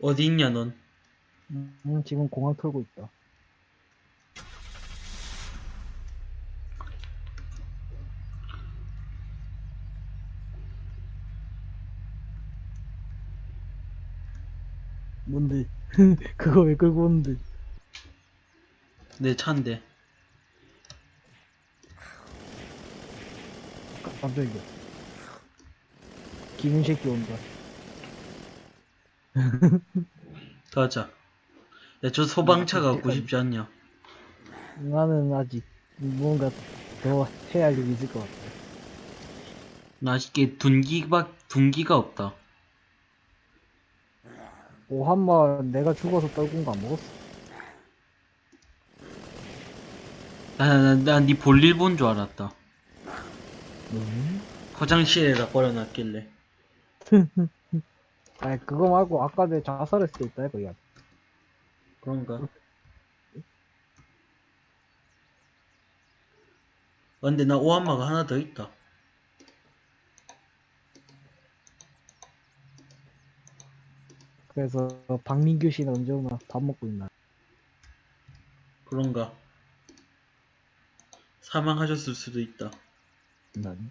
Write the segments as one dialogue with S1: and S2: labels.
S1: 어디 있냐 넌?
S2: 음, 지금 공항 털고 있다. 뭔데? 그거 왜 끌고 오는데?
S1: 내 차인데.
S2: 깜짝이야. 기분 새끼 온다.
S1: 가자. 야, 저 소방차
S2: 음,
S1: 갖고 싶지 않냐?
S2: 나는 아직 뭔가 더 해야 할 일이 있을 것 같아.
S1: 나 아쉽게 둔기가, 둔기가 없다.
S2: 오한마 내가 죽어서 떨군 거 안 먹었어.
S1: 나, 나, 나, 니 볼일 본 줄 알았다.
S2: 음?
S1: 화장실에다 버려놨길래.
S2: 아니 그거 말고 아까 내 자살했을 때 있다 이거 야.
S1: 그런가? 아, 근데 나 오한마가 하나 더 있다.
S2: 그래서 박민규 씨는 언제 오나 밥 먹고 있나?
S1: 그런가? 사망하셨을 수도 있다.
S2: 난.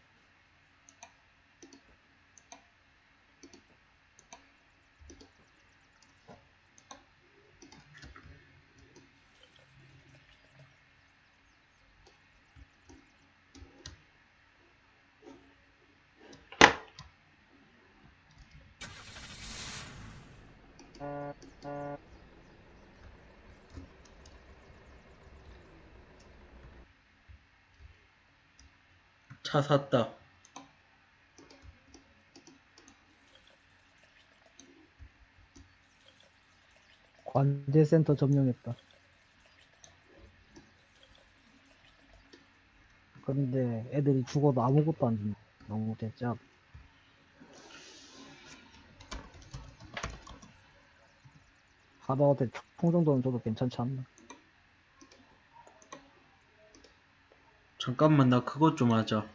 S1: 차 샀다.
S2: 관제센터 점령했다. 근데 애들이 죽어도 아무것도 안 준다. 너무 대짜. 하다한테 총 정도는 줘도 괜찮지 않나?
S1: 잠깐만, 나 그것 좀 하자.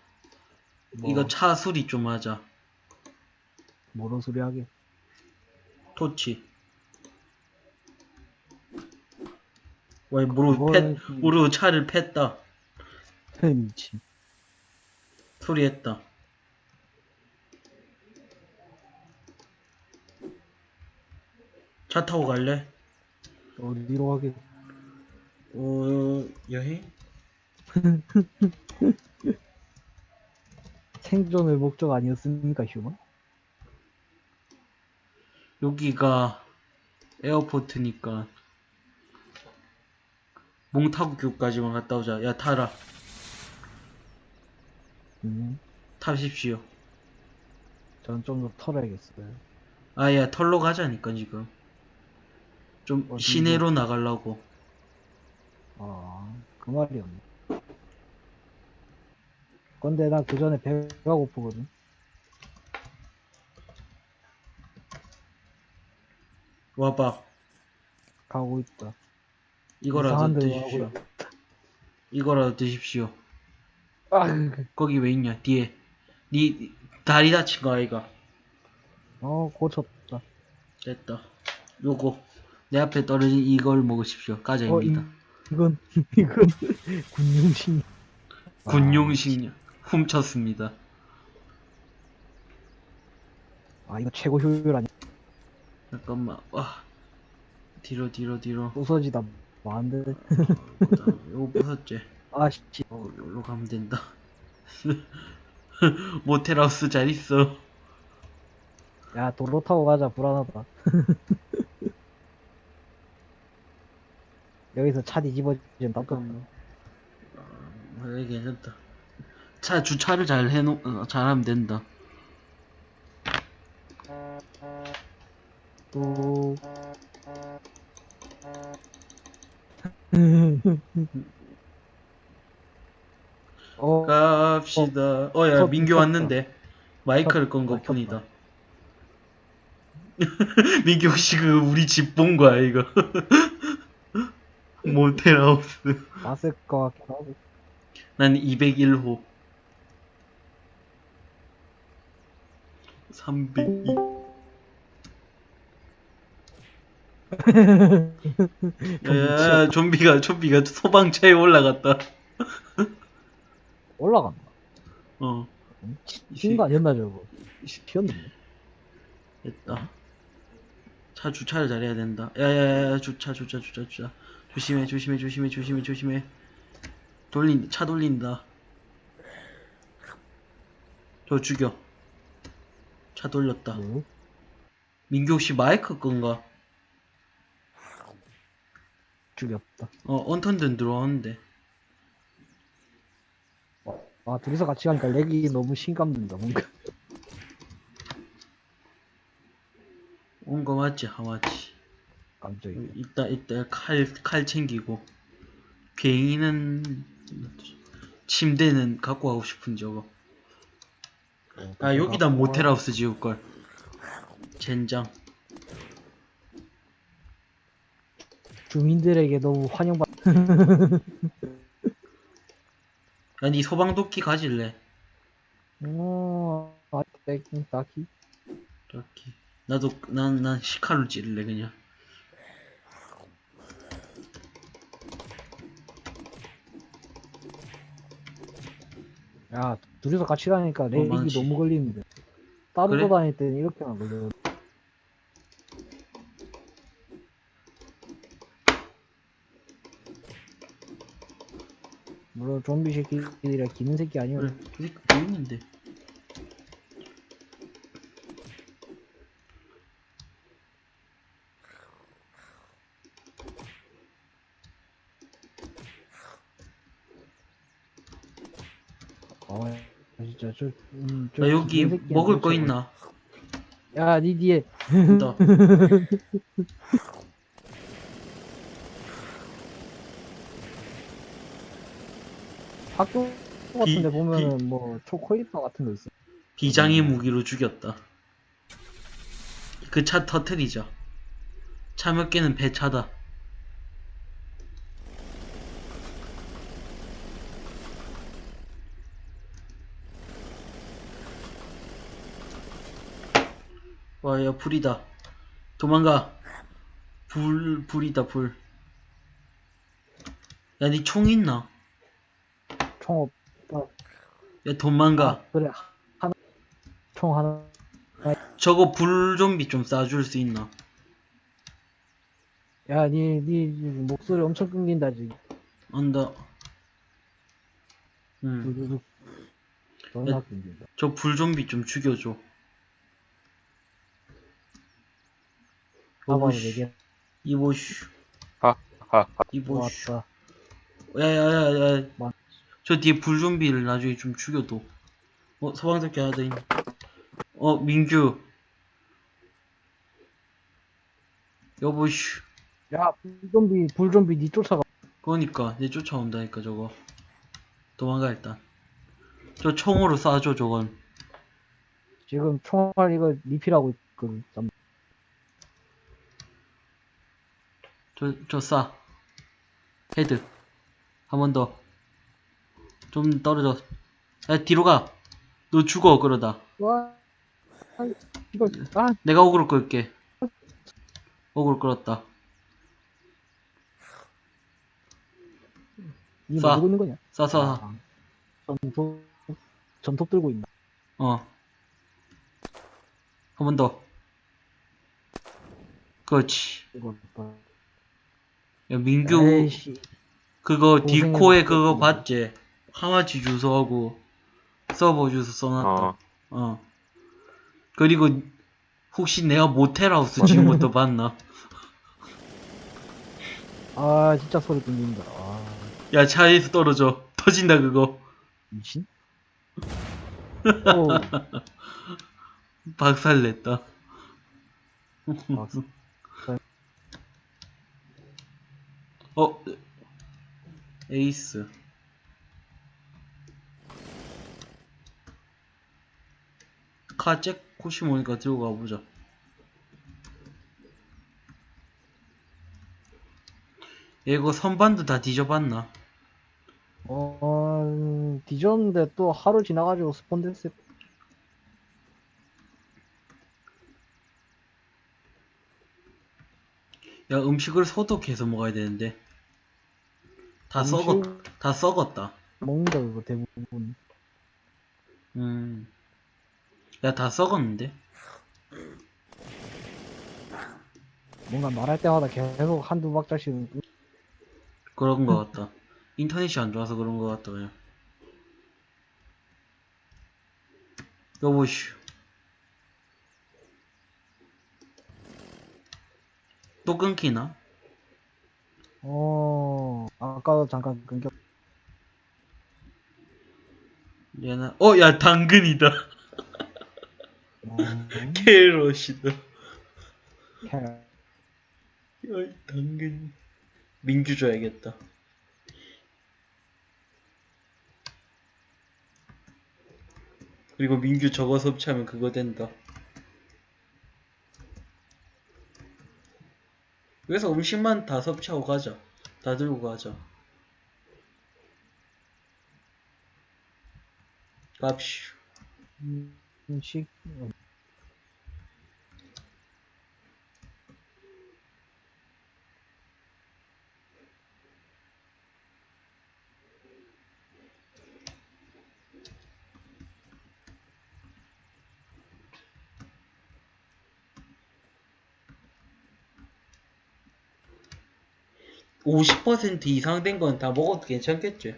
S2: 뭐,
S1: 이거 차 수리 좀 하자.
S2: 뭐런 소리 하게.
S1: 토치. 왜, 모르,
S2: 그거는
S1: 팼, 모르 차를 팼다.
S2: 미친.
S1: 수리했다. 차 타고 갈래?
S2: 어디로 가게?
S1: 어, 여행?
S2: 생존의 목적 아니었습니까, 휴먼?
S1: 여기가 에어포트니까 몽타구교까지만 갔다 오자. 야, 타라.
S2: 음,
S1: 타십시오.
S2: 전 좀 더 털어야겠어요.
S1: 아, 야, 털로 가자니까, 지금. 좀
S2: 어디로?
S1: 시내로 나가려고.
S2: 아, 그 말이었네. 근데 나 그 전에 배가 고프거든.
S1: 와봐.
S2: 가고 있다.
S1: 이거라도 드십시오. 이거라도 드십시오.
S2: 아,
S1: 거기 왜 있냐, 뒤에. 니, 다리 다친 거 아이가?
S2: 어, 고쳤다.
S1: 됐다. 요거. 내 앞에 떨어진 이걸 먹으십시오.
S2: 어, 이,
S1: 가자입니다.
S2: 이건, 이건, 군용신.
S1: 군용식량. 훔쳤습니다.
S2: 아, 이거 최고 효율 아니야.
S1: 잠깐만. 와. 뒤로, 뒤로, 뒤로.
S2: 부서지다. 많은데.
S1: 그다음 요거 부쉈지.
S2: 아, 씨.
S1: 어, 여기로 가면 된다. 모텔하우스 잘 있어.
S2: 야, 도로 타고 가자. 불안하다. 여기서 차 뒤집어지면 답답.
S1: 잠깐만. 아, 그래, 괜찮다. 차 주차를 잘 해놓, 어, 잘하면 된다.
S2: 또. 어,
S1: 갑시다. 어, 야,
S2: 터-
S1: 민규
S2: 터-
S1: 왔는데. 마이크를 것
S2: 터-
S1: 뿐이다. 민규 혹시 그 우리 집 본 거야, 이거? 모텔하우스.
S2: 왔을 것 같기도 하고.
S1: 난 201호. 302. 야, 좀비가 좀비가 소방차에 올라갔다.
S2: 올라간다.
S1: 어,
S2: 신가 아니었나 저거. 튀었는데.
S1: 됐다. 차 주차를 잘해야 된다. 야야야, 주차 주차 주차 주차. 조심해 조심해 조심해 조심해 조심해. 돌린 차 돌린다. 저 죽여. 차 돌렸다.
S2: 뭐?
S1: 민규 혹시 마이크 건가?
S2: 죽였다.
S1: 어, 언턴든 들어왔는데.
S2: 아 둘이서 같이 가니까 렉이 너무 심감된다 뭔가.
S1: 온 거 맞지? 하마치.
S2: 깜짝이야.
S1: 이따 이따 칼 칼 챙기고. 비행기는 침대는 갖고 가고 싶은 저거.
S2: 어,
S1: 아 여기다 모텔하우스 지을 걸. 젠장.
S2: 주민들에게 너무 환영받.
S1: 야니 소방도끼 가질래?
S2: 어, 아, 딱히, 딱히.
S1: 나도 난 난 시카로 찌를래 그냥.
S2: 야, 둘이서 같이 다니까 렉이
S1: 많지.
S2: 너무 걸리는데. 따로
S1: 그래?
S2: 다닐 때는 이렇게만 걸려. 물론 좀비 새끼들이라 기는 새끼 아니야.
S1: 그래. 그 새끼 보이는데.
S2: 아, 진짜 저, 음, 저
S1: 나 여기 먹을 거 있나?
S2: 뭐- 야, 니 뒤에
S1: 있다.
S2: 학교 같은데
S1: 비-
S2: 보면은 뭐 초코이파 같은 거 있어.
S1: 비장의 무기로 죽였다. 그 차 터트리자. 차 몇 개는 배차다. 와, 야, 불이다. 도망가. 불, 불이다, 불. 야, 니 총 있나?
S2: 총 없다.
S1: 야, 도망가.
S2: 아, 그래. 하나 총 하나.
S1: 저거 불 좀비 좀 쏴줄 수 있나?
S2: 야, 니, 니 목소리 엄청 끊긴다 지금.
S1: 언더. 음.
S2: 두두둑. 존나 끊긴다.
S1: 저불 좀비 좀 죽여줘. 이보슈. 이보슈.
S3: 하하하.
S1: 이보슈. 야야야야.
S2: 뭐?
S1: 저 뒤에 불 좀비를 나중에 좀 죽여도. 어 소방대기 하나 더 있네. 어 민규. 여보슈.
S2: 야, 불좀비, 불좀비 니 쫓아가.
S1: 그러니까 내 쫓아온다니까 저거. 도망가 일단. 저 총으로 쏴줘 저건.
S2: 지금 총알 이거 리필하고 있거든. 잠-
S1: 저, 저 쏴. 헤드. 한 번 더. 좀 떨어져. 야, 뒤로 가. 너 죽어, 그러다.
S2: 와, 아, 이거, 아,
S1: 내가 어그로 끌게. 어그로 끌었다.
S2: 니
S1: 쏴.
S2: 뭐 있는 거냐?
S1: 쏴, 쏴.
S2: 아, 전톱, 전톱 들고 있나?
S1: 어. 한 번 더. 그렇지.
S2: 이거. 봐.
S1: 야, 민규,
S2: 에이씨.
S1: 그거. 디코에 그거 봤지? 하마치 주소하고 서버 주소 써놨다.
S3: 어.
S1: 어. 그리고 혹시 내가 모텔하우스 지은 것도 봤나?
S2: 아, 진짜 소리 끊긴다. 아,
S1: 야 차에서 떨어져 터진다 그거
S2: 미친? 어,
S1: 박살냈다
S2: 박수.
S1: 어 에이스 카잭 코시모니까 들고 가보자 얘 이거 선반도 다 뒤져봤나?
S2: 어, 음, 뒤졌는데 또 하루 지나가지고 스폰 됐을
S1: 야, 음식을 소독해서 먹어야 되는데. 다
S2: 음식?
S1: 썩었, 다 썩었다.
S2: 먹는다 그거 대부분
S1: 음. 야, 다 썩었는데?
S2: 뭔가 말할 때마다 계속 한두 박자씩
S1: 그런 거 같다. 인터넷이 안 좋아서 그런 거 같다, 그냥. 여보슈. 또 끊기나?
S2: 어 아까도 잠깐 끊겼
S1: 얘는, 어, 야, 당근이다.
S2: 어,
S1: 캐럿이다.
S2: 캐-
S1: 어이, 당근. 민규 줘야겠다. 그리고 민규 저거 섭취하면 그거 된다. 그래서 음식만 다 섭취하고 가자. 다 들고 가자. 갑시오.
S2: 음식
S1: (50% 이상 된 건 다 먹어도 괜찮겠지?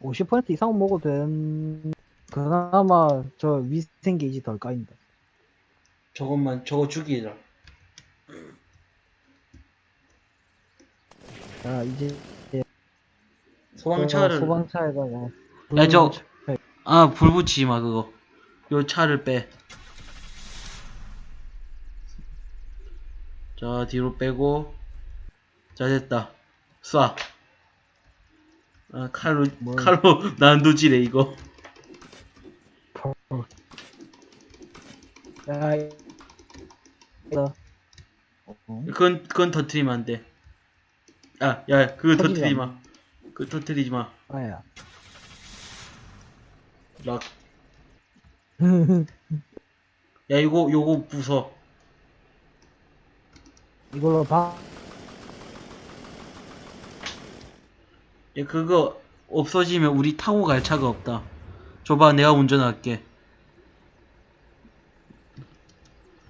S2: 50% 이상 먹어도 된 그나마 저 위생 게이지 덜 까인다
S1: 저것만 저거 죽이라
S2: 자 이제
S1: 소방차를
S2: 소방차에다가
S1: 야, 저-
S2: 불-
S1: 아, 불 붙이지 마, 그거. 요 차를 빼. 자, 뒤로 빼고. 자, 됐다. 쏴. 아, 칼로,
S2: 뭘.
S1: 칼로 난도질해, 이거.
S2: 야, 이- 어, 어?
S1: 그건, 그건 터트리면 안 돼. 야, 야, 그거
S2: 터지지
S1: 터트리지
S2: 않네.
S1: 마. 그거 터트리지 마.
S2: 아야.
S1: 락. 야, 이거, 요거 부숴.
S2: 이걸로 봐.
S1: 야, 그거 없어지면 우리 타고 갈 차가 없다. 줘봐, 내가 운전할게.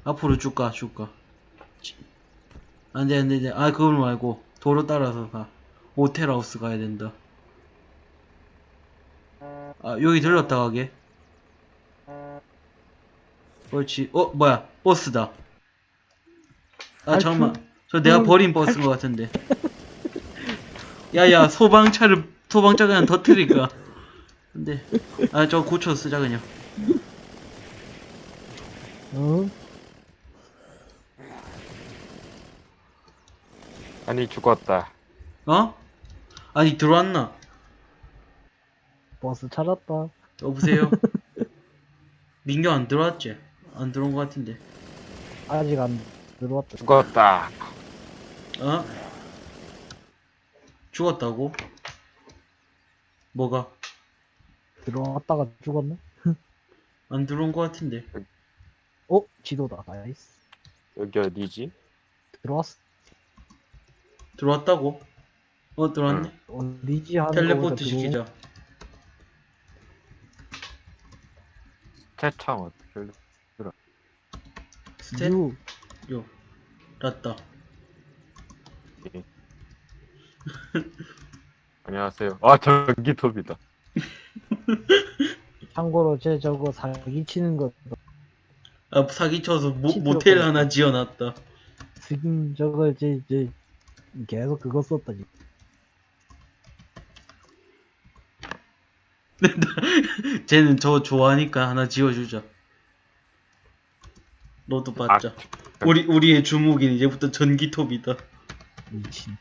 S1: 앞으로 쭉 가, 쭉 가. 치. 안 돼, 안 돼, 안 돼. 아, 그걸 말고. 도로 따라서 가. 모텔하우스 가야 된다. 아, 여기 들렀다 가게. 그렇지. 어, 뭐야. 버스다. 아? 잠깐만. 저 내가
S2: 음,
S1: 버린 버스인 것 같은데. 야야 소방차를 소방차 그냥 터트릴까 근데 아저 고쳐 쓰자 그냥
S2: 어?
S3: 아니 죽었다.
S1: 어? 아니 들어왔나
S2: 버스 찾았다.
S1: 여보세요 민규 안 들어왔지 안 들어온 것 같은데
S2: 아직 안 들어왔다.
S3: 죽었다.
S1: 어? 죽었다고? 뭐가
S2: 들어왔다가 죽었네?
S1: 안 들어온 것 같은데
S2: 어? 지도다. nice.
S3: 여기 어디지?
S2: 들어왔어.
S1: 들어왔다고? 어 들어왔네
S2: 어디지 하는
S1: 텔레포트
S2: 거보다 들어온-
S1: 시키자
S3: 태창 어떻게?
S1: 스탯
S2: 유.
S1: 요 났다
S3: 안녕하세요. 아 전기톱이다.
S2: 참고로 제 저거 사기치는 거
S1: 아 사기쳐서 모,
S2: 시끄럽구나.
S1: 모텔 하나 지어놨다
S2: 지금 저거 이제 이제 계속 그거 썼다 지금.
S1: 쟤는 저 좋아하니까 하나 지어주자. 너도 받자. 우리 우리의 주목인 이제부터 전기톱이다.
S2: 미친.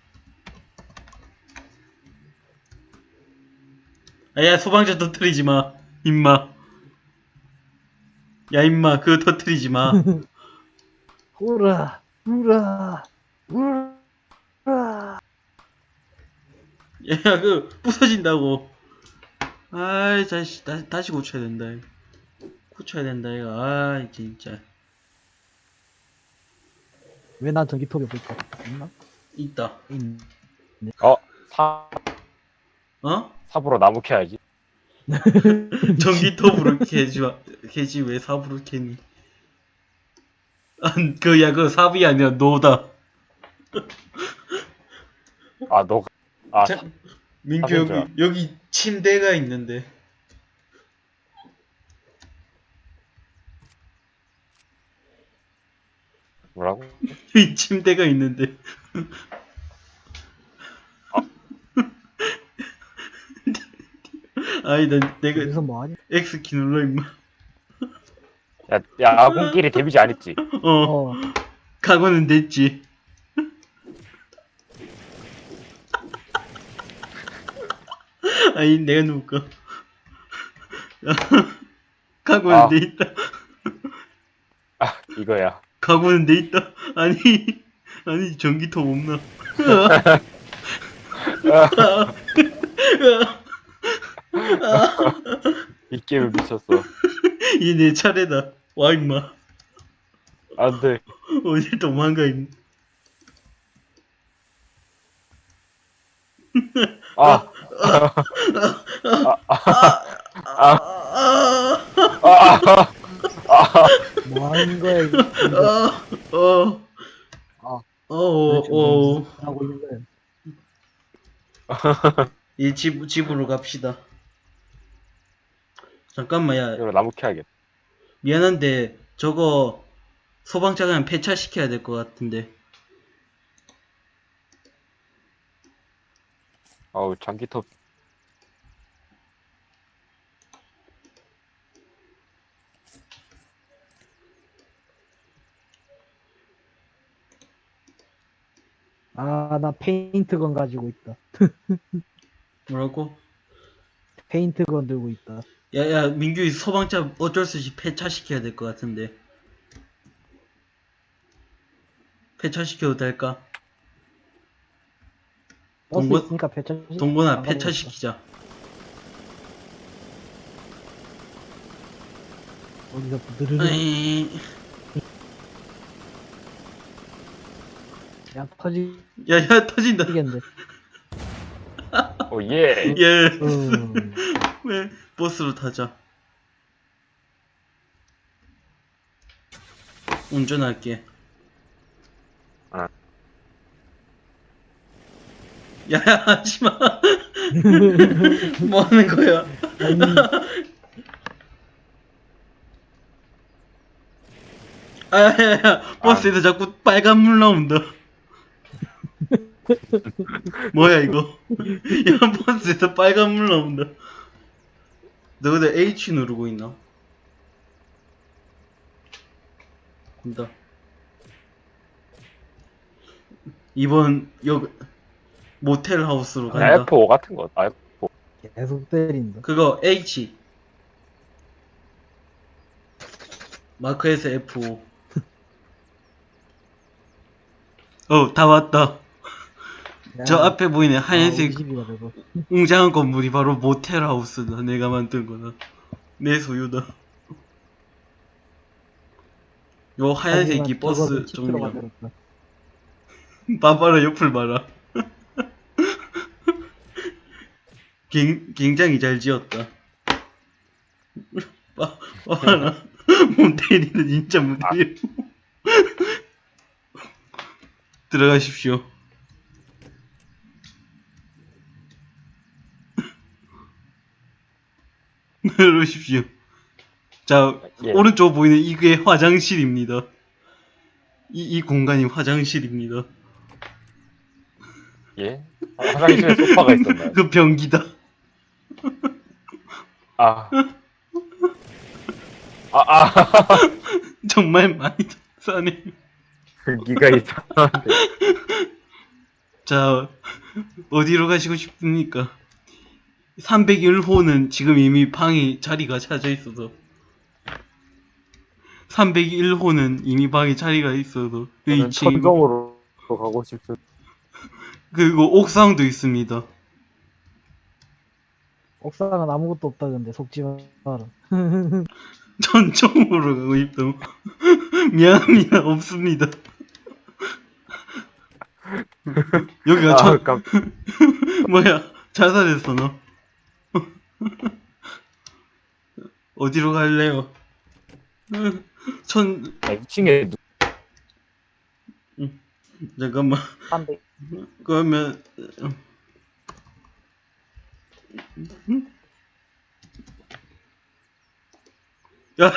S1: 야 소방차 터트리지 마, 임마. 야 임마 그거 터트리지 마.
S2: 우라 우라 우라.
S1: 야그 부서진다고. 아이 다시 다시 다시 고쳐야 된다. 고쳐야 된다 이거. 아 진짜.
S2: 왜 난 전기톱이 없을까? 있나?
S1: 있다.
S2: 있
S3: 어, 사,
S1: 어?
S3: 삽으로 나무 캐야지.
S1: 전기톱으로 캐지 마. 캐지 왜 삽으로 캐니? 아, 그야 그 삽이 아니라 노다.
S3: 아, 너, 아,
S1: 자, 민규
S3: 아,
S1: 여기
S3: 진짜.
S1: 여기 침대가 있는데.
S3: 뭐라고?
S1: 이 침대가 있는데. 아니 난 내가
S2: 여기서 뭐하냐?
S1: X키 눌러 임마.
S3: 야, 야, 아군끼리 데미지 안 했지?
S1: 어,
S2: 어,
S1: 각오는 됐지. 아니 내가 누울까? 각오는
S3: 아.
S1: 돼 있다.
S3: 아, 이거야.
S1: 각오는 돼 있다. 아니 아니 전기톱 없나?
S3: 이 게임을 미쳤어.
S1: 이 내 차례다. 와 임마.
S3: 안 돼.
S1: 어딜 도망가 임마.
S3: 아,
S1: 아,
S3: 아, 아,
S2: 뭐 하는 거야, 이거.
S1: 아, 어,
S2: 아,
S1: 어, 어, 어.
S2: 하고 있는 거야.
S1: 이 집, 집으로 갑시다. 잠깐만, 야,
S3: 이거 나무 캐야겠다.
S1: 미안한데, 저거, 소방차가 폐차시켜야 될 것 같은데.
S3: 어우, 전기톱.
S2: 아, 나 페인트건 가지고 있다.
S1: 뭐라고?
S2: 페인트건 들고 있다.
S1: 야, 야, 민규 이 소방차 어쩔 수 없이 폐차시켜야 될 것 같은데. 폐차시켜도 될까? 동건-
S2: 있으니까 폐차. 가고
S1: 폐차시키자.
S2: 어디서.
S1: 에이,
S2: 야, 터지겠는데.
S1: 야, 야, 터진다.
S3: 오, 예.
S1: 예.
S2: 음.
S1: 왜 버스로 타자. 운전할게.
S3: 아.
S1: 야, 야, 하지마. 뭐 하는 거야?
S2: 아,
S1: 야, 야, 야, 버스에서 자꾸 빨간 물 나온다. 뭐야, 이거? 야, 버스에서 빨간 물 나온다. 너 근데 H 누르고 있나? 간다. 이번 역 모텔 하우스로 간다.
S3: F5 같은 거. 아, F5.
S2: 계속 때린다.
S1: 그거 H. 마크에서 F5. 어, 다 왔다. 저 앞에 보이네 하얀색
S2: 50이가 되고.
S1: 웅장한 건물이 바로 모텔 하우스다. 내가 만든 거다. 내 소유다. 요 하얀색이 버스.
S2: 만들었다.
S1: 봐봐라 옆을 봐라. 굉- 굉장히 잘 지었다. 봐, 봐라. 모텔이는 진짜 모텔. 들어가십시오. 들어오십시오. 자,
S3: 예.
S1: 오른쪽 보이는 이게 화장실입니다. 이, 이 공간이 화장실입니다.
S3: 예. 아, 화장실에 소파가 있었나요?
S1: 그 변기다.
S3: 아. 아, 아.
S1: 정말 많이 싸네.
S3: 기가 이상한데.
S1: 자, 어디로 가시고 싶습니까? 301호는 지금 이미 방에 자리가 차져 있어서. 301호는 이미 방에 자리가 있어서. 그
S3: 저는
S1: 2층.
S3: 천정으로 가고 싶은.
S1: 그리고 옥상도 있습니다.
S2: 옥상은 아무것도 없다 근데 속지 마라.
S1: 전정으로 가고 싶다고. 미안합니다. 없습니다. 여기가
S3: 아,
S1: 천,
S3: 깜,
S1: 뭐야, 자살했어, 너. 어디로 갈래요? 천,
S3: 야, 2층에 누,
S1: 잠깐만.
S2: 300.
S1: 그러면, 야,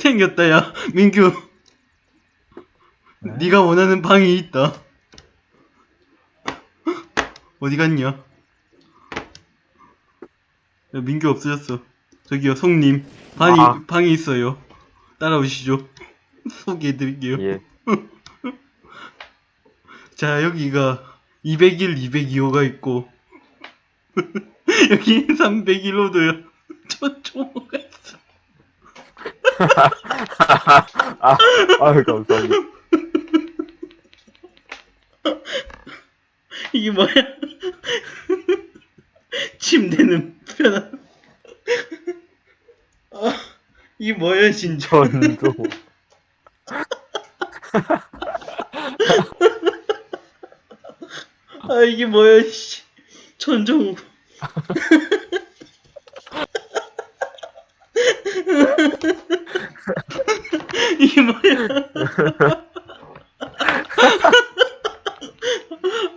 S1: 생겼다, 야. 민규.
S2: 네?
S1: 네가 원하는 방이 있다. 어디 갔냐? 야, 민규 없어졌어. 저기요, 송님. 방이,
S3: 아.
S1: 방이 있어요. 따라오시죠. 소개해드릴게요.
S3: 예.
S1: 자, 여기가 201, 202호가 있고, 여기 301호도요. 저쪽가 있어.
S3: 아, 아유, 감사합니다.
S1: 이게 뭐야? 침대는 편한. 아, 이게 뭐야, 진짜.
S3: 전도.
S1: 아, 이게 뭐야, 씨. 천정. 이게 뭐야.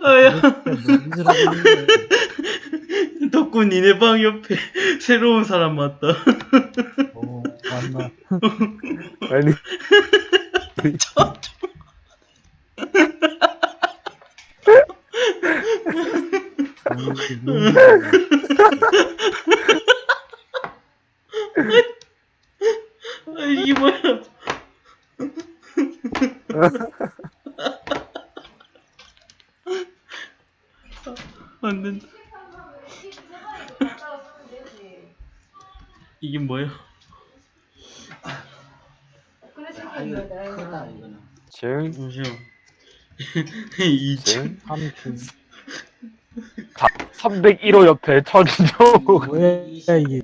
S1: 아야, 덕분 니네 방 옆에 새로운 사람 왔다.
S2: 어, 맞나.
S3: 아니,
S2: 아니, 너무
S1: 아, 이게 뭐야. 안 된다. 이게 뭐야?
S3: 층,
S1: 잠시만. 이
S3: 층,
S2: 3층.
S3: 301호 옆에 천조.
S2: 뭐야, 이게.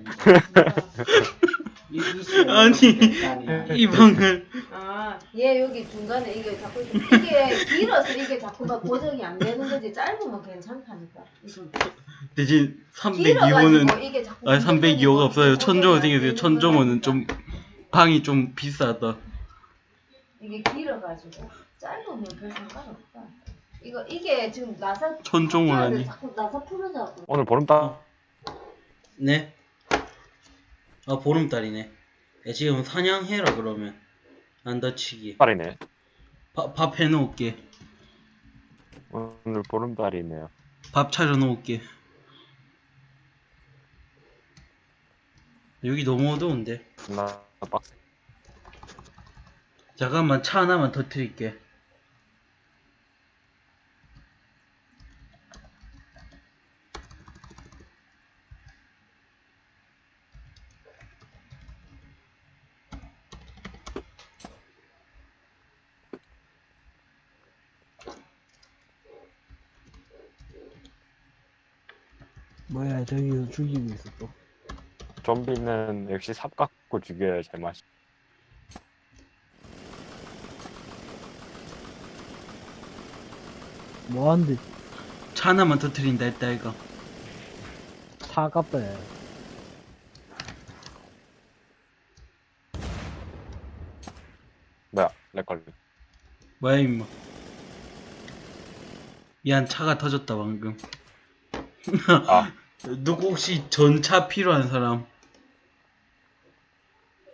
S1: 아니, 이 방을
S4: 아, 얘 여기 중간에 이게 자꾸 이게 길어서 이게 자꾸 막 고정이 안 되는 거지 짧으면 괜찮다니까.
S1: 대신
S4: 길어가지고
S1: 302호는
S4: 이게 자꾸
S1: 아니 302호가 없어요.
S4: 안
S1: 생겼어요.
S4: 되는
S1: 천정호는 좀. 방이 좀 비싸다.
S4: 이게 길어가지고 짧으면 별 상관없다. 이거 이게 지금 나사
S1: 천정호라니.
S4: 자꾸 나사 풀어져갖고
S3: 오늘 보름달.
S1: 네. 아 보름달이네. 야, 지금 사냥해라 그러면 안 다치기.
S3: 달이네.
S1: 밥, 밥 해놓을게.
S3: 오늘 보름달이네요.
S1: 밥 차려놓을게. 여기 너무 어두운데.
S3: 나 빡세.
S1: 잠깐만 차 하나만 터트릴게.
S2: 죽이고 있어, 또.
S3: 좀비는 역시 삽 갖고 죽여야 제맛이.
S2: 뭐한데,
S1: 차 하나만 터트린다 했다 이거.
S2: 야.
S3: 뭐야, 내 걸리.
S1: 뭐야 임마. 미안 차가 터졌다 방금.
S3: 아,
S1: 누구 혹시 전차 필요한 사람?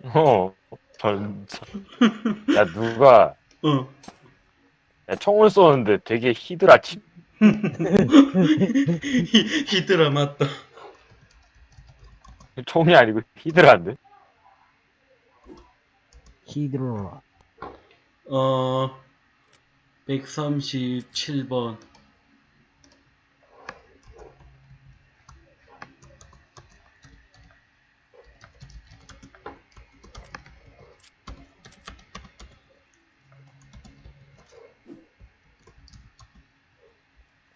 S3: 어, 전차. 야, 누가,
S1: 어.
S3: 야, 총을 쏘는데 되게 히드라 치,
S1: 히, 히드라 맞다.
S3: 총이 아니고 히드라인데?
S2: 히드로라.
S1: 어. 137번.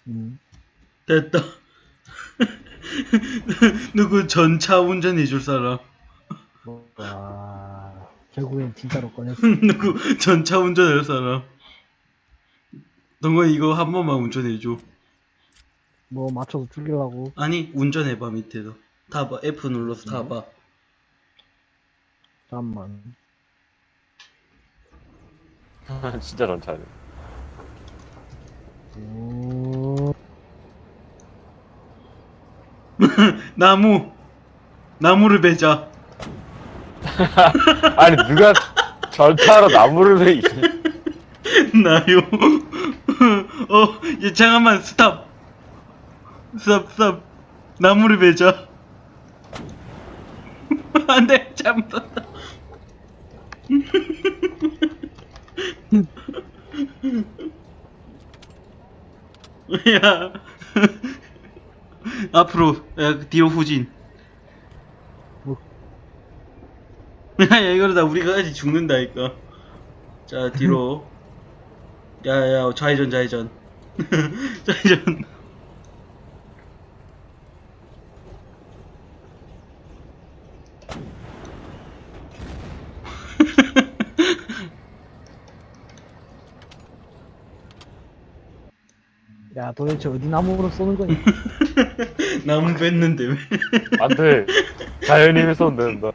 S2: 음.
S1: 됐다. 누구 전차 운전해줄 사람?
S2: 와, 결국엔 진짜로 꺼냈어.
S1: 누구 전차 운전할 사람? 동건 이거 한 번만 운전해줘.
S2: 뭐 맞춰서 죽이려고.
S1: 아니, 운전해봐, 밑에서. 타봐. F 눌러서 타봐.
S2: 잠깐만.
S3: 진짜 전차네.
S2: 오,
S1: 나무! 나무를 베자.
S3: 아니 누가 전차로 나무를 왜 이제
S1: 나요. 어, 예, 잠깐만, stop. stop, stop. 나무를 베자. 안 돼, 잘못했다. 야. 앞으로, 야, 뒤로 후진.
S2: 뭐?
S1: 야, 야, 이러다 우리가 아직 죽는다니까. 자, 뒤로. 야, 야, 좌회전, 좌회전. 좌회전.
S2: 야 도대체 어디 나무로 쏘는 거니?
S1: 나무 뺐는데 왜?
S3: 안돼 자연인을 쏘면 된다.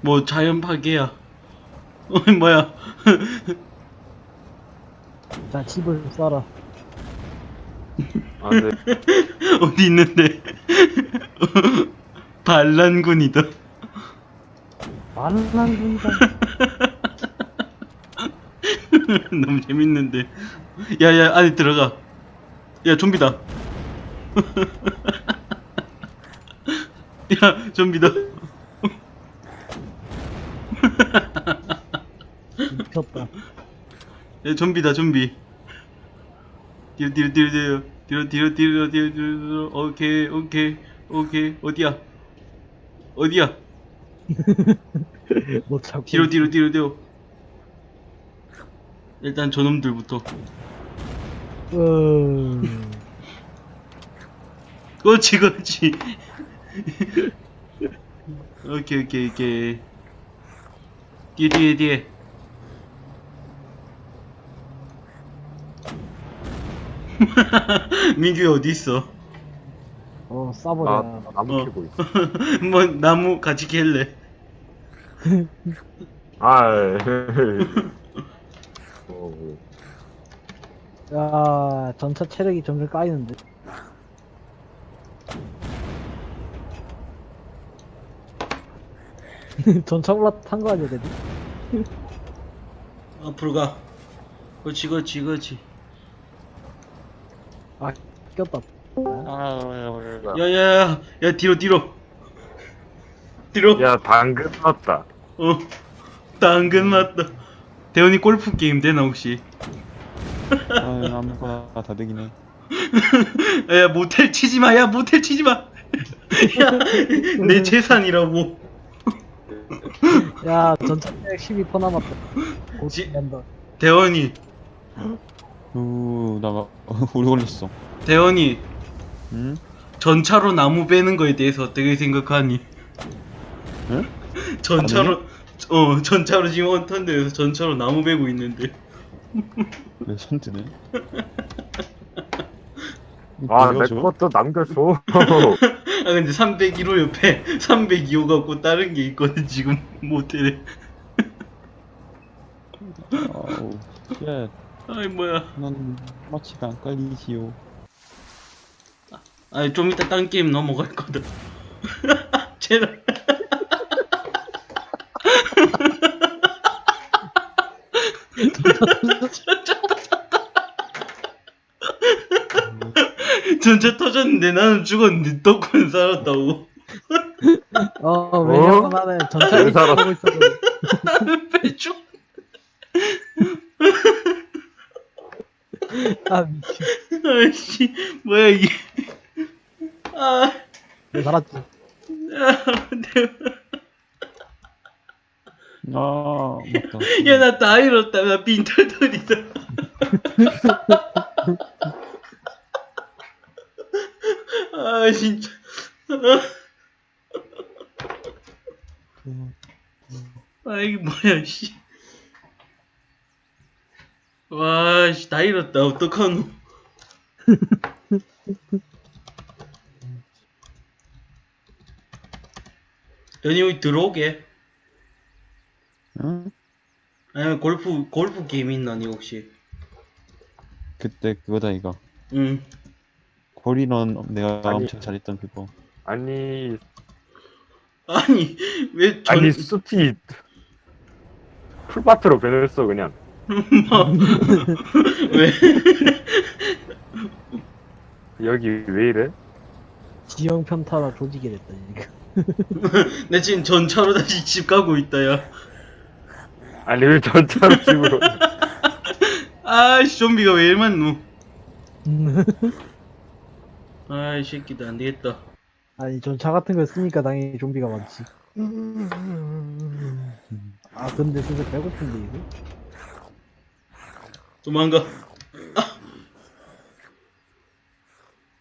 S1: 뭐 자연 파괴야. 어, 뭐야?
S2: 자 집을 쏴라.
S3: 안돼
S1: 어디 있는데? 반란군이다.
S2: 반란군이다.
S1: 너무 재밌는데. 야 야 안에 들어가. 야 좀비다. 야 좀비다.
S2: 미쳤다.
S1: 야 좀비다 좀비. 뒤로 뒤로 뒤로 뒤로 뒤로 뒤로 오케이 오케이 오케이 어디야? 어디야?
S2: 못 찾고.
S1: 뒤로 뒤로 뒤로 뒤로. 일단 저놈들부터.
S2: 어...
S1: 그렇지 그렇지. 오케이 오케이 오케이. 뒤에 뒤에 뒤에. 민규 어디 있어?
S2: 어 쏴버려.
S3: 나 나무
S1: 어.
S3: 캐고 있어.
S1: 뭐 나무 같이 캘래?
S3: 아. 어,
S2: 야 전차 체력이 점점 까이는데. 전차 올라탄 거 아니야, 걔들?
S1: 앞으로 가. 그렇지 그렇지 그렇지.
S2: 아, 꼈다.
S1: 야야야 야 뒤로 뒤로. 뒤로.
S3: 야 당근 넣었다.
S1: 어. 당근 맞다. 대현이 골프 게임 되나 혹시?
S5: 아, 아무거나 다 되긴 해.
S1: 야 모텔 치지 마. 야 모텔 치지 마. 야 내 재산이라고.
S2: 야, 전차 체력 12% 남았다. 곧
S1: 지-. 대원이
S5: 우, 나가, 오래 걸렸어.
S1: 대원이
S5: 응?
S1: 전차로 나무 베는 거에 대해서 어떻게 생각하니?
S5: 응?
S1: 전차로 어 전차로 지금 언턴데에서 전차로 나무 베고 있는데
S5: 왜 손드네?
S3: 아내 것도 남겨줘.
S1: 아 근데 301호 옆에 302호 갖고 다른 게 있거든 지금 모텔에
S5: 아우, 쉣.
S1: 아이 뭐야
S5: 난 마취가 안 깔리지요.
S1: 아니 좀 이따 딴 게임 넘어갈 거다 제발 전차 터졌는데 나는 죽었는데 덕후는 살았다고
S2: 어, 왜냐면 나는 전차
S3: 왜
S2: 1위
S3: 살았어?
S2: 하고 있었거든.
S1: 나는 왜 죽?
S2: 아 미친.
S1: 아씨 뭐야 이게. 아
S2: 내 살았지?
S5: 아 맞다.
S1: 야나 다 잃었다. 나 빈털털이다. 아 진짜. 아 이게 뭐야 씨. 잃었다. 어떡하노? 연이 여기 들어오게.
S5: 응?
S1: 아니면 골프, 골프 게임 있나, 니 혹시?
S5: 그때 그거다 이거
S1: 응.
S5: 콜인원 내가
S3: 아니.
S5: 엄청 잘했던 그거
S3: 아니
S1: 아니, 왜 전,
S3: 아니 숲이 풀밭으로 변했어 그냥
S1: 왜?
S3: 여기 왜 이래?
S2: 지형 편타라 조지게 됐다 지금
S1: 내 지금 전차로 다시 집 가고 있다, 야.
S3: 아니 왜 전차로 집으로
S1: 아이씨, 좀비가 왜 이리 많노? 아이, 새끼들, 안 되겠다.
S2: 아니 전차 같은 거 쓰니까 당연히 좀비가 많지 아 근데 진짜 배고픈데 이거
S1: 도망가. 아.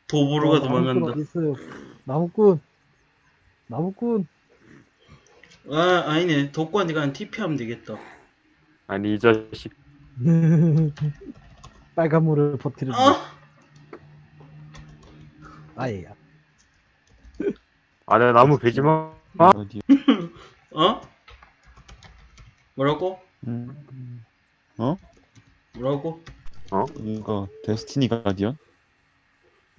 S1: 도보로가
S2: 어, 나무꾼
S1: 도망간다.
S2: 있어요 나무꾼 나무꾼
S1: 아, 아니네. 독관에 가는 TP 하면 되겠다.
S3: 아니 이 자식
S2: 빨간 물을 퍼뜨리는
S1: 아!
S2: 아예야
S3: 아내 나무 베지 마 아?
S5: 어디
S1: 어? 뭐라고?
S5: 음. 어?
S1: 뭐라고?
S5: 이거 데스티니 가디언?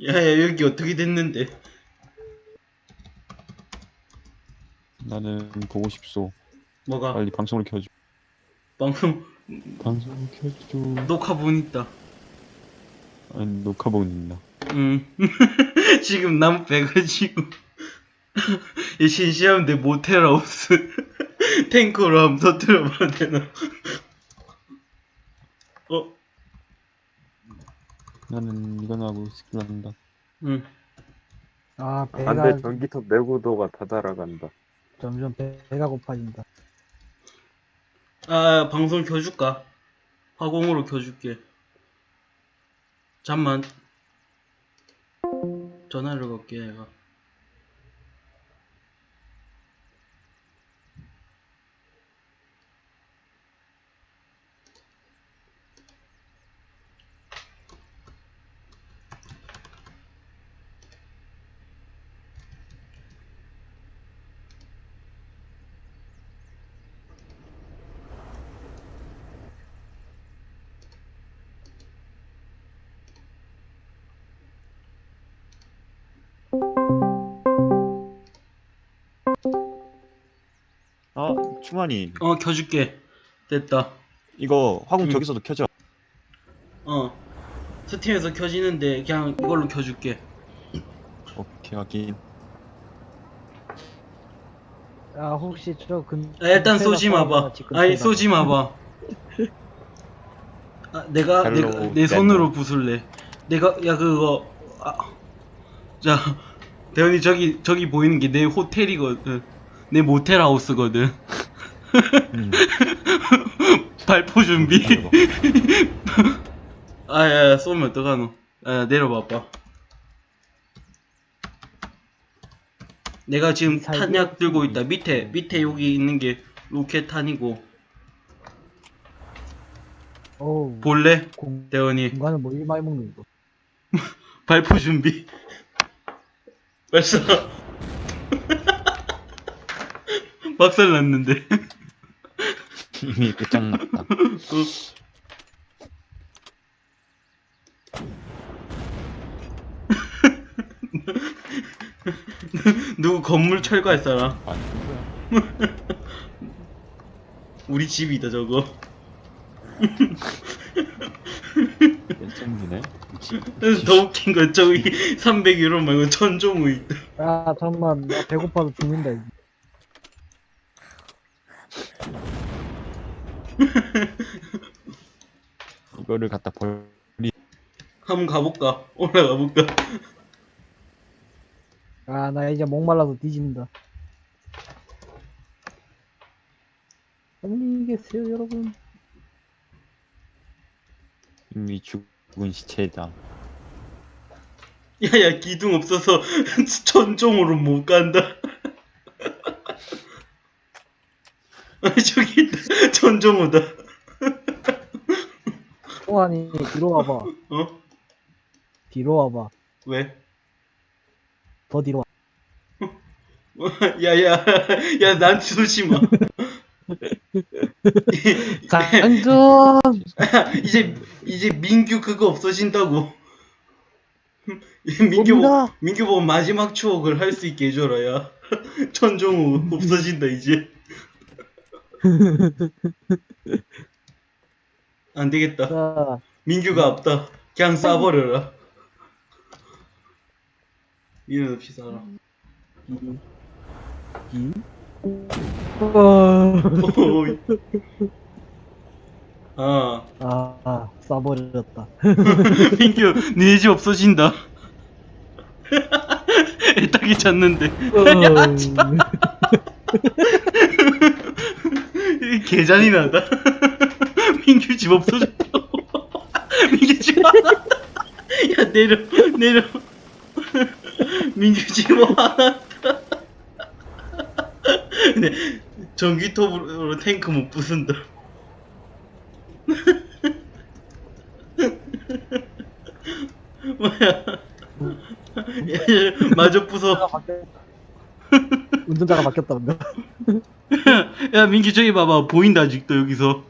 S1: 야야 여기 어떻게 됐는데?
S5: 나는 보고 싶소
S1: 뭐가?
S5: 빨리 방송을 켜줘
S1: 방금
S5: 방송을 켜줘
S1: 녹화본 있다.
S5: 아니 녹화본 있나
S1: 응. 지금 나무 빼가지고 이 신시하면 내 모텔하우스 탱크로 한번 터뜨려봐야 되나?
S5: 나는 이건 하고 스킬 한다
S1: 응.
S2: 아 배가
S3: 안돼 전기톱 내구도가 다 달아간다
S2: 점점 배, 배가 고파진다
S1: 아 방송 켜줄까? 화공으로 켜줄게. 잠만. 전화를 걸게 내가.
S5: 아 충환이
S1: 어 켜줄게. 됐다.
S5: 이거 화공
S1: 응.
S5: 저기서도 켜져
S1: 어. 스팀에서 켜지는데 그냥 이걸로 켜줄게.
S5: 오케이 확인
S2: 아 혹시 저 근...
S1: 아, 일단 쏘지 마봐. 아니. 쏘지 마봐. 아, 내가 내가 내 손으로. 부술래. 내가 야 그거 아, 자 대현이 저기 저기 보이는 게 내 호텔이거든. 내 모텔 하우스거든.
S5: 음.
S1: 발포 준비. 아야 쏘면 어떡하노. 아 내려봐봐. 내가 지금 탄약 들고 있다. 밑에 밑에 여기 있는 게 로켓 탄이고
S2: 어우
S1: 볼래?
S2: 공...
S1: 대원이
S2: 공간을 뭐 일마이 먹는 거
S1: 발포 준비. 벌써 박살 났는데.
S5: 이미 끝장났다
S1: 누구 건물 철거할 사람?
S5: 아 누구야
S1: 우리 집이다 저거.
S5: 미치
S1: 더 웃긴 건 저기 300유로 말고 천종우 있다.
S2: 아 잠만 나 배고파서 죽는다 이제.
S5: 이거를 갖다 벌리
S1: 한번 가볼까? 올라가 볼까?
S2: 아 나 이제 목말라서 뒤진다 안녕히 계세요 여러분
S5: 이미 죽은 시체다
S1: 야야 기둥 없어서 천종으로 못 간다. 아 저기 있다. 천종우다.
S2: 동환이 뒤로 와봐.
S1: 어?
S2: 뒤로 와봐.
S1: 왜?
S2: 더 뒤로 와.
S1: 야야 야난 쏘지 마.
S2: 장전!
S1: 이제 이제 민규 그거 없어진다고. 민규 보. 민규 보고 마지막 추억을 할 수 있게 해줘라 야. 천종우 없어진다 이제. 안 되겠다.
S2: 자,
S1: 민규가 없다. 그냥 쏴버려라. 이런 없이 살아.
S2: 이. 어...
S1: 오이. 아,
S2: 아, 아, 쏴버렸다.
S1: 민규, 니네 집 없어진다. 애딱이 잤는데.
S2: 어...
S1: 개잔이 나다. 민규 집 없어졌다. 민규 집 화났다. 야, 내려, 내려. 민규 집 화났다. 근데, 전기톱으로 탱크 못 부순다. 뭐야. 야, 마저 부숴.
S2: 운전자가 바뀌었다, 근데.
S1: 야 민기 저기 봐봐 보인다 아직도 여기서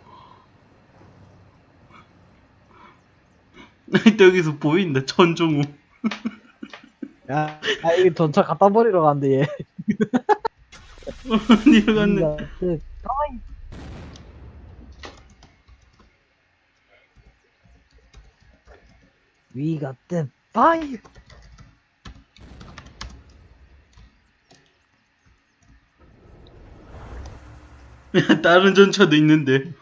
S1: 또 여기서 보인다 천종우.
S2: 야, 아, 이거 전차 갖다 버리러 가는데, 얘.
S1: 어디로 갔네.
S2: 야, 그, We got them
S1: 다른 전차도 있는데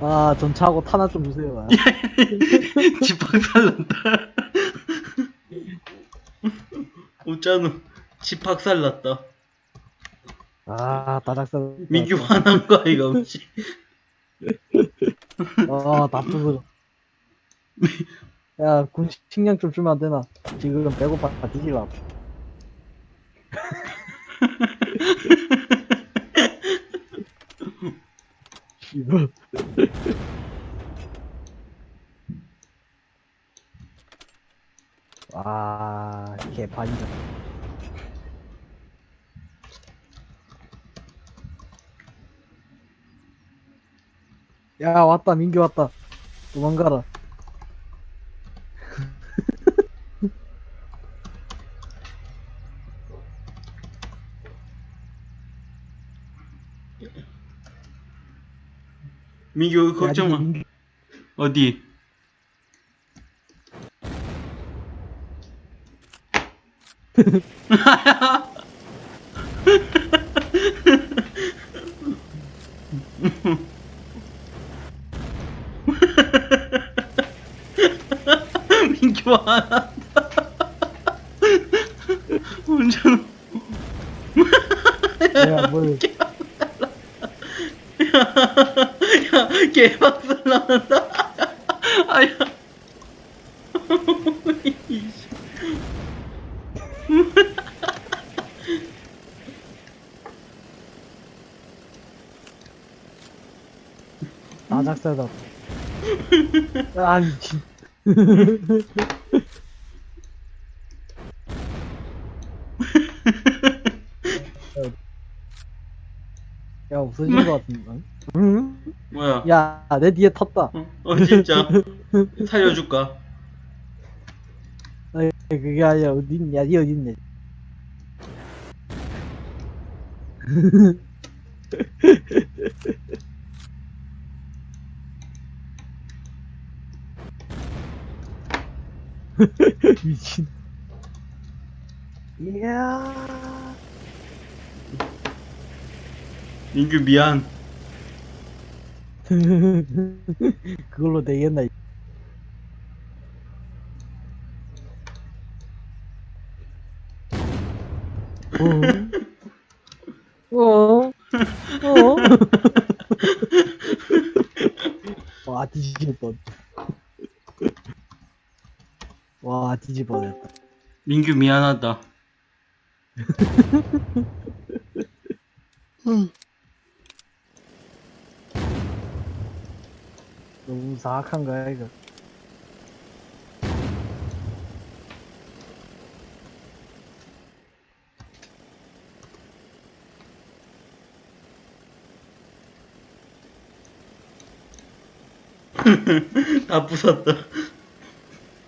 S2: 아, 전차하고 탄환 좀 주세요. 아.
S1: 집박살났다 웃잖아 집박살 났다
S2: 아, 다작살.
S1: 민규 화난 거 아이가 없지
S2: 아, 다 부서. 야, 군 식량 좀 주면 안 되나? 지금 배고파 뒤질라. 이거. 아, 개판이다. 야, 왔다, 민규 왔다. 도망가라.
S1: 민규 걱정 마. 어디? 민규 화났다. 운전
S2: 야, 뭘.
S1: 야, 개박살 나는다. 아야.
S2: 나작살다. 아, 미 친. 야, 없어진 것 같은데. 응?
S1: 뭐야?
S2: 야, 내 뒤에 탔다.
S1: 어, 어, 진짜. 살려줄까?
S2: 아니, 그게 아니라 어딨냐, 니 어딨냐. 미친. 이야.
S1: 민규 미안.
S2: 그걸로 되겠나? 이- 어? 어? 어? 와, 뒤질 뻔. 와 뒤집어졌다
S1: 민규 미안하다.
S2: 너무 사악한 거야 이거
S1: 다 부쉈다.